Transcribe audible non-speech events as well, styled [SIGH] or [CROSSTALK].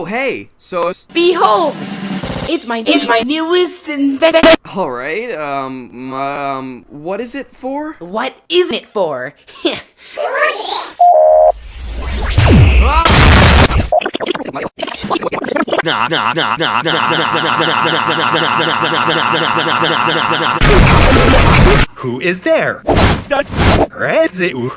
Oh hey! so Behold! It's my it's my newest invention. all right. Um, um, what is it for? What is it for? [LAUGHS] Who is there? Redzu.